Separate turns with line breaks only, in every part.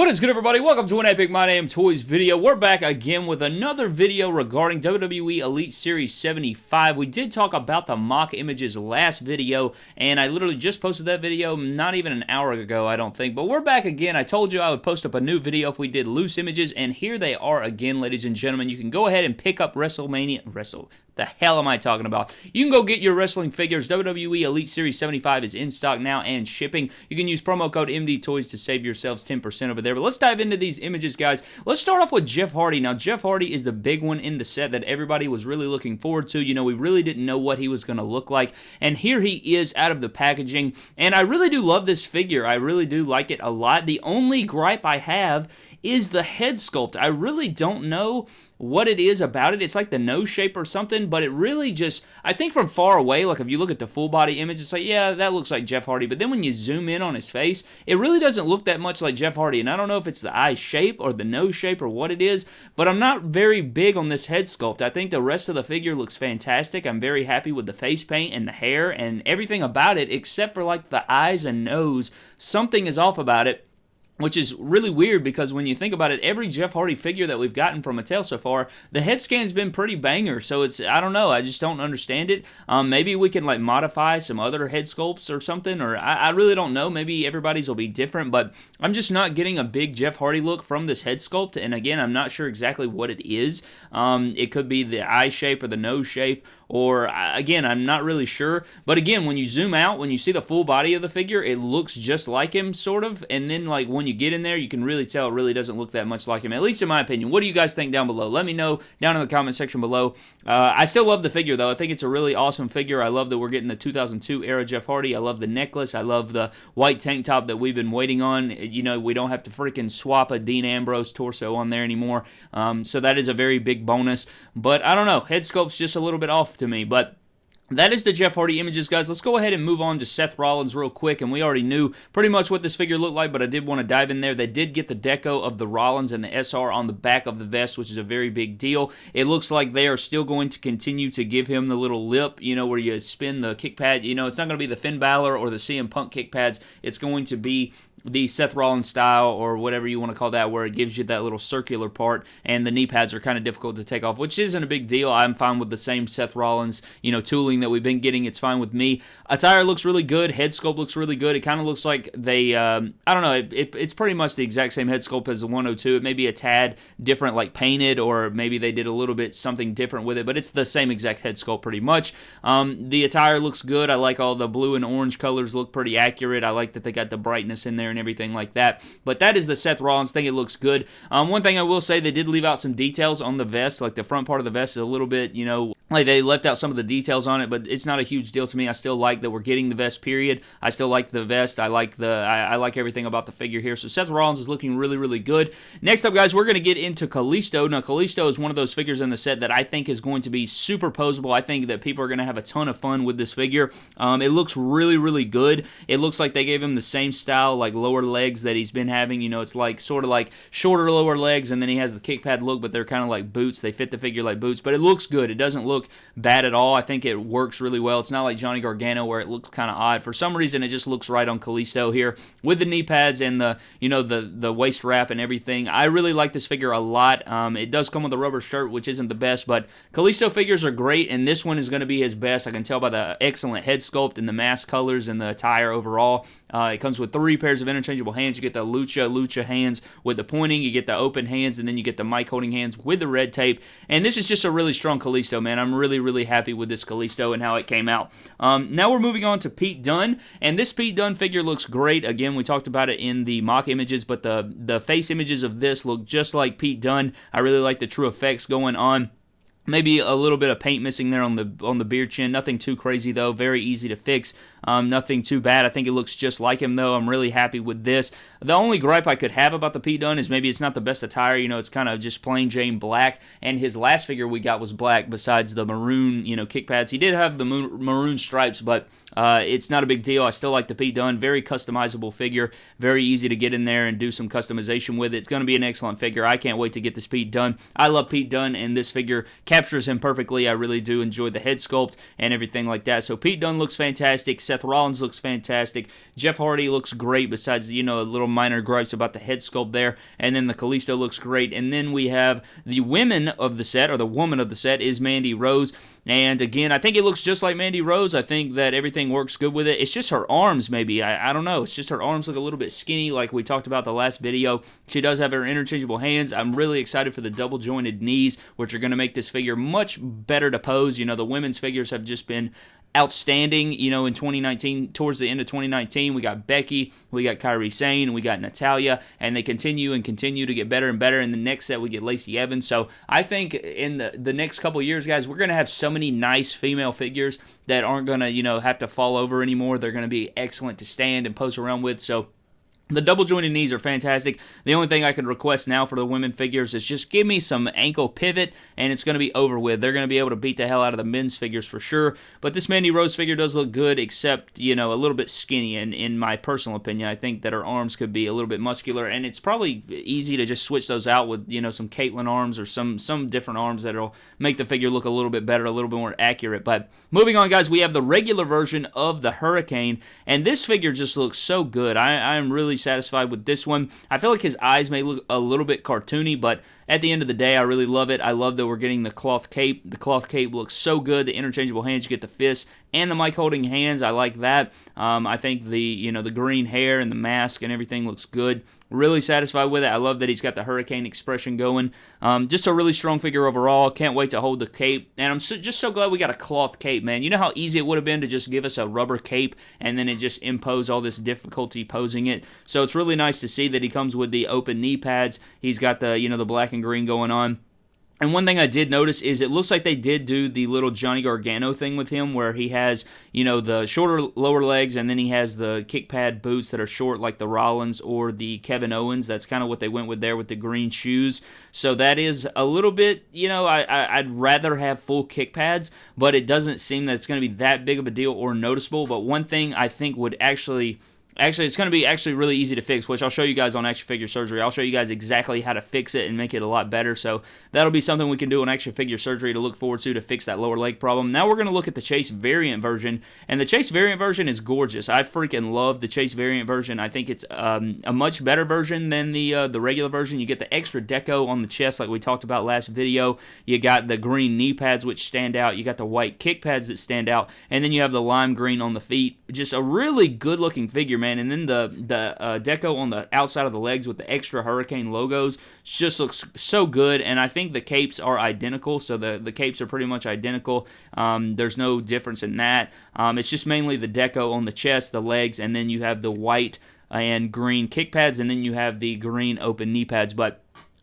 What is good everybody? Welcome to an Epic My Damn Toys video. We're back again with another video regarding WWE Elite Series 75. We did talk about the mock images last video, and I literally just posted that video not even an hour ago, I don't think. But we're back again. I told you I would post up a new video if we did loose images, and here they are again, ladies and gentlemen. You can go ahead and pick up WrestleMania... Wrestle... The hell am I talking about? You can go get your wrestling figures. WWE Elite Series 75 is in stock now and shipping. You can use promo code MD Toys to save yourselves 10% over there. But let's dive into these images, guys. Let's start off with Jeff Hardy. Now, Jeff Hardy is the big one in the set that everybody was really looking forward to. You know, we really didn't know what he was going to look like. And here he is out of the packaging. And I really do love this figure. I really do like it a lot. The only gripe I have is the head sculpt. I really don't know what it is about it. It's like the nose shape or something, but it really just, I think from far away, like if you look at the full body image, it's like, yeah, that looks like Jeff Hardy. But then when you zoom in on his face, it really doesn't look that much like Jeff Hardy. And I don't know if it's the eye shape or the nose shape or what it is, but I'm not very big on this head sculpt. I think the rest of the figure looks fantastic. I'm very happy with the face paint and the hair and everything about it, except for like the eyes and nose. Something is off about it which is really weird because when you think about it, every Jeff Hardy figure that we've gotten from Mattel so far, the head scan's been pretty banger. So it's I don't know, I just don't understand it. Um, maybe we can like modify some other head sculpts or something, or I, I, really don't know. Maybe everybody's will be different, but I'm just not getting a big Jeff Hardy look from this head sculpt. And again, I'm not sure exactly what it is. Um, it could be the eye shape or the nose shape or again, I'm not really sure. But again, when you zoom out, when you see the full body of the figure, it looks just like him, sort of. And then, like, when you get in there, you can really tell it really doesn't look that much like him, at least in my opinion. What do you guys think down below? Let me know down in the comment section below. Uh, I still love the figure, though. I think it's a really awesome figure. I love that we're getting the 2002 era Jeff Hardy. I love the necklace. I love the white tank top that we've been waiting on. You know, we don't have to freaking swap a Dean Ambrose torso on there anymore. Um, so that is a very big bonus. But I don't know. Head sculpt's just a little bit off to me. But that is the Jeff Hardy images, guys. Let's go ahead and move on to Seth Rollins real quick. And we already knew pretty much what this figure looked like, but I did want to dive in there. They did get the deco of the Rollins and the SR on the back of the vest, which is a very big deal. It looks like they are still going to continue to give him the little lip, you know, where you spin the kick pad. You know, it's not going to be the Finn Balor or the CM Punk kick pads. It's going to be the Seth Rollins style or whatever you want to call that, where it gives you that little circular part, and the knee pads are kind of difficult to take off, which isn't a big deal. I'm fine with the same Seth Rollins, you know, tooling that we've been getting. It's fine with me. Attire looks really good. Head sculpt looks really good. It kind of looks like they, um, I don't know, it, it, it's pretty much the exact same head sculpt as the 102. It may be a tad different, like painted, or maybe they did a little bit something different with it, but it's the same exact head sculpt pretty much. Um, the attire looks good. I like all the blue and orange colors look pretty accurate. I like that they got the brightness in there and everything like that. But that is the Seth Rollins thing. It looks good. Um, one thing I will say, they did leave out some details on the vest. Like the front part of the vest is a little bit, you know, like they left out some of the details on it, but it's not a huge deal to me. I still like that we're getting the vest. Period. I still like the vest. I like the I, I like everything about the figure here. So Seth Rollins is looking really really good. Next up, guys, we're gonna get into Kalisto. Now Kalisto is one of those figures in the set that I think is going to be super posable. I think that people are gonna have a ton of fun with this figure. Um, it looks really really good. It looks like they gave him the same style like lower legs that he's been having. You know, it's like sort of like shorter lower legs, and then he has the kick pad look, but they're kind of like boots. They fit the figure like boots, but it looks good. It doesn't look bad at all. I think it works really well. It's not like Johnny Gargano where it looks kind of odd. For some reason, it just looks right on Kalisto here with the knee pads and the you know the the waist wrap and everything. I really like this figure a lot. Um, it does come with a rubber shirt, which isn't the best, but Kalisto figures are great, and this one is going to be his best. I can tell by the excellent head sculpt and the mask colors and the attire overall. Uh, it comes with three pairs of interchangeable hands. You get the Lucha Lucha hands with the pointing, you get the open hands, and then you get the mic holding hands with the red tape. And this is just a really strong Kalisto, man. I'm really, really happy with this Kalisto and how it came out. Um, now we're moving on to Pete Dunne, and this Pete Dunne figure looks great. Again, we talked about it in the mock images, but the, the face images of this look just like Pete Dunne. I really like the true effects going on. Maybe a little bit of paint missing there on the on the beard chin. Nothing too crazy though. Very easy to fix. Um, nothing too bad. I think it looks just like him though. I'm really happy with this. The only gripe I could have about the Pete Dunne is maybe it's not the best attire. You know, it's kind of just plain Jane black. And his last figure we got was black. Besides the maroon, you know, kick pads. He did have the maroon stripes, but uh, it's not a big deal. I still like the Pete Dunne. Very customizable figure. Very easy to get in there and do some customization with it. It's going to be an excellent figure. I can't wait to get this Pete Dunne. I love Pete Dunne, and this figure captures him perfectly. I really do enjoy the head sculpt and everything like that. So Pete Dunne looks fantastic. Seth Rollins looks fantastic. Jeff Hardy looks great, besides, you know, a little minor gripes about the head sculpt there. And then the Kalisto looks great. And then we have the women of the set, or the woman of the set, is Mandy Rose. And again, I think it looks just like Mandy Rose. I think that everything works good with it. It's just her arms, maybe. I, I don't know. It's just her arms look a little bit skinny, like we talked about the last video. She does have her interchangeable hands. I'm really excited for the double jointed knees, which are going to make this figure much better to pose. You know, the women's figures have just been outstanding, you know, in 2019, towards the end of 2019. We got Becky, we got Kairi Sane, we got Natalya, and they continue and continue to get better and better. In the next set, we get Lacey Evans. So I think in the, the next couple years, guys, we're going to have so many nice female figures that aren't going to, you know, have to fall over anymore. They're going to be excellent to stand and pose around with. So the double jointed knees are fantastic. The only thing I could request now for the women figures is just give me some ankle pivot and it's going to be over with. They're going to be able to beat the hell out of the men's figures for sure. But this Mandy Rose figure does look good, except, you know, a little bit skinny. And in my personal opinion, I think that her arms could be a little bit muscular. And it's probably easy to just switch those out with, you know, some Kaitlyn arms or some, some different arms that'll make the figure look a little bit better, a little bit more accurate. But moving on, guys, we have the regular version of the Hurricane. And this figure just looks so good. I, I'm really satisfied with this one. I feel like his eyes may look a little bit cartoony, but at the end of the day, I really love it. I love that we're getting the cloth cape. The cloth cape looks so good. The interchangeable hands, you get the fists and the mic holding hands. I like that. Um, I think the you know the green hair and the mask and everything looks good. Really satisfied with it. I love that he's got the hurricane expression going. Um, just a really strong figure overall. Can't wait to hold the cape. And I'm so, just so glad we got a cloth cape, man. You know how easy it would have been to just give us a rubber cape and then it just impose all this difficulty posing it. So it's really nice to see that he comes with the open knee pads. He's got the you know the black and green going on. And one thing I did notice is it looks like they did do the little Johnny Gargano thing with him where he has, you know, the shorter lower legs and then he has the kick pad boots that are short like the Rollins or the Kevin Owens. That's kind of what they went with there with the green shoes. So that is a little bit, you know, I, I, would rather have full kick pads, but it doesn't seem that it's going to be that big of a deal or noticeable. But one thing I think would actually Actually, it's going to be actually really easy to fix, which I'll show you guys on Action Figure Surgery. I'll show you guys exactly how to fix it and make it a lot better. So that'll be something we can do on Action Figure Surgery to look forward to to fix that lower leg problem. Now we're going to look at the Chase variant version, and the Chase variant version is gorgeous. I freaking love the Chase variant version. I think it's um, a much better version than the uh, the regular version. You get the extra deco on the chest, like we talked about last video. You got the green knee pads, which stand out. You got the white kick pads that stand out, and then you have the lime green on the feet. Just a really good looking figure, man. And then the the uh, deco on the outside of the legs with the extra Hurricane logos just looks so good. And I think the capes are identical, so the the capes are pretty much identical. Um, there's no difference in that. Um, it's just mainly the deco on the chest, the legs, and then you have the white and green kick pads, and then you have the green open knee pads. But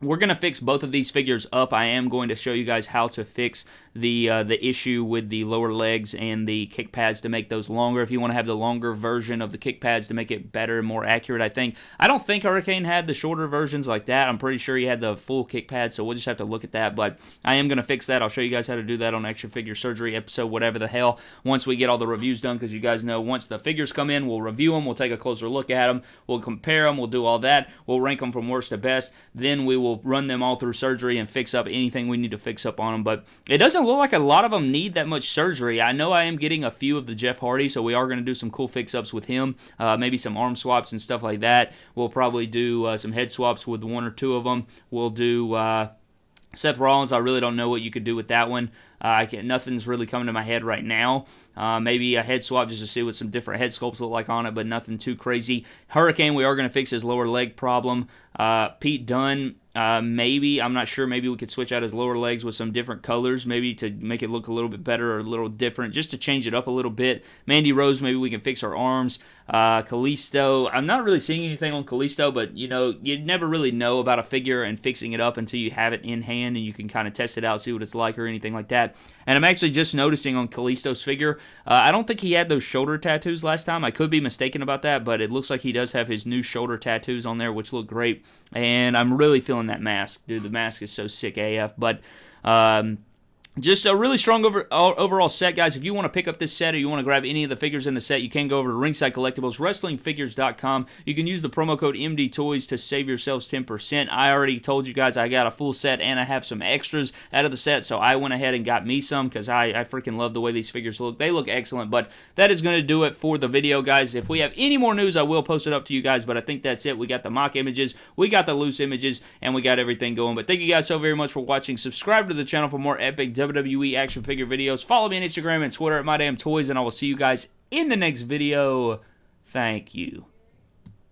we're going to fix both of these figures up. I am going to show you guys how to fix the uh, the issue with the lower legs and the kick pads to make those longer. If you want to have the longer version of the kick pads to make it better and more accurate, I think. I don't think Hurricane had the shorter versions like that. I'm pretty sure he had the full kick pad, so we'll just have to look at that. But I am going to fix that. I'll show you guys how to do that on Action Figure Surgery episode, whatever the hell, once we get all the reviews done, because you guys know once the figures come in, we'll review them, we'll take a closer look at them, we'll compare them, we'll do all that, we'll rank them from worst to best. Then we will run them all through surgery and fix up anything we need to fix up on them. But it doesn't look like a lot of them need that much surgery. I know I am getting a few of the Jeff Hardy, so we are going to do some cool fix ups with him. Uh, maybe some arm swaps and stuff like that. We'll probably do uh, some head swaps with one or two of them. We'll do. Uh, Seth Rollins, I really don't know what you could do with that one. Uh, I can, nothing's really coming to my head right now. Uh, maybe a head swap just to see what some different head sculpts look like on it, but nothing too crazy. Hurricane, we are going to fix his lower leg problem. Uh, Pete Dunne, uh, maybe, I'm not sure, maybe we could switch out his lower legs with some different colors, maybe to make it look a little bit better or a little different, just to change it up a little bit. Mandy Rose, maybe we can fix her arms. Uh, Kalisto, I'm not really seeing anything on Kalisto, but you know, you never really know about a figure and fixing it up until you have it in hand and you can kind of test it out, see what it's like or anything like that. And I'm actually just noticing on Kalisto's figure, uh, I don't think he had those shoulder tattoos last time. I could be mistaken about that, but it looks like he does have his new shoulder tattoos on there, which look great. And I'm really feeling that mask. Dude, the mask is so sick AF. But um, just a really strong over, overall set, guys. If you want to pick up this set or you want to grab any of the figures in the set, you can go over to Ringside Collectibles, WrestlingFigures.com. You can use the promo code MD Toys to save yourselves 10%. I already told you guys I got a full set and I have some extras out of the set, so I went ahead and got me some because I, I freaking love the way these figures look. They look excellent, but that is going to do it for the video, guys. If we have any more news, I will post it up to you guys, but I think that's it. We got the mock images, we got the loose images, and we got everything going. But thank you guys so very much for watching. Subscribe to the channel for more epic WWE action figure videos. Follow me on Instagram and Twitter at MyDamnToys, and I will see you guys in the next video. Thank you.